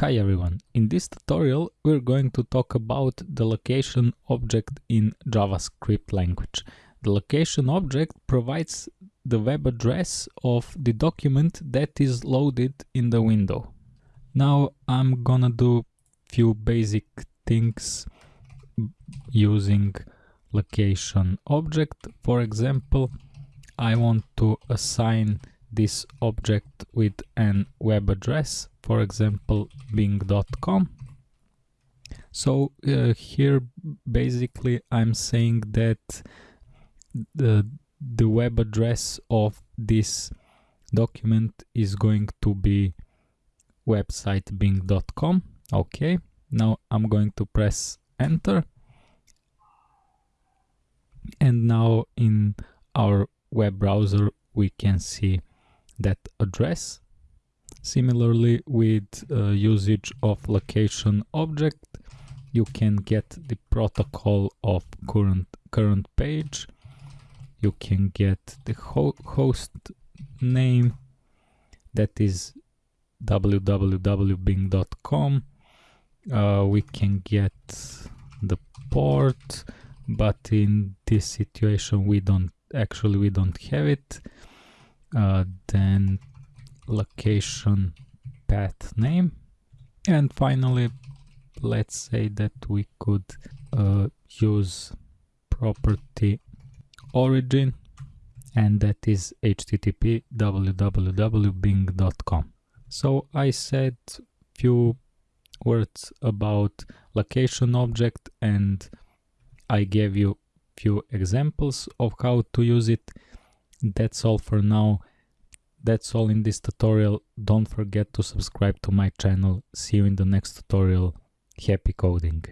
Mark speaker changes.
Speaker 1: Hi everyone, in this tutorial we're going to talk about the location object in JavaScript language. The location object provides the web address of the document that is loaded in the window. Now I'm gonna do few basic things using location object. For example, I want to assign this object with an web address, for example bing.com. So uh, here basically I'm saying that the, the web address of this document is going to be website bing.com. Okay, now I'm going to press enter. And now in our web browser we can see that address. Similarly, with uh, usage of location object, you can get the protocol of current current page. You can get the ho host name that is www.bing.com. Uh, we can get the port, but in this situation we don't actually we don't have it uh, then location path name. And finally let's say that we could uh, use property origin and that is http www.bing.com so i said few words about location object and i gave you few examples of how to use it that's all for now. That's all in this tutorial. Don't forget to subscribe to my channel. See you in the next tutorial. Happy coding!